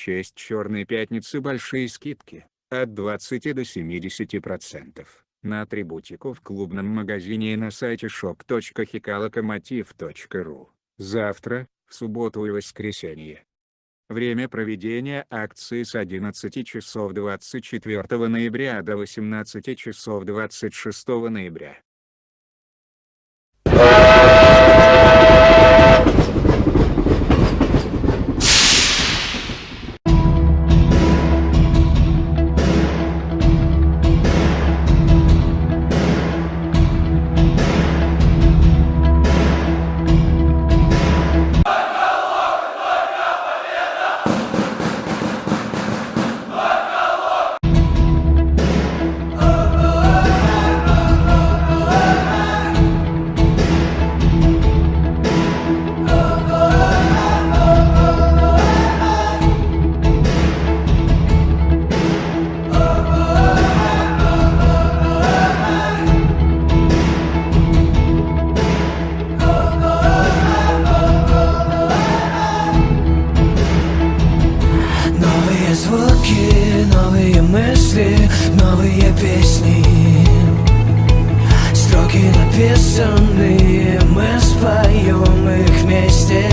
честь Черной Пятницы большие скидки, от 20 до 70%, на атрибутику в клубном магазине и на сайте shop.hikalokomotiv.ru. Завтра, в субботу и воскресенье. Время проведения акции с 11 часов 24 ноября до 18 часов 26 ноября. Написанные, мы споем их вместе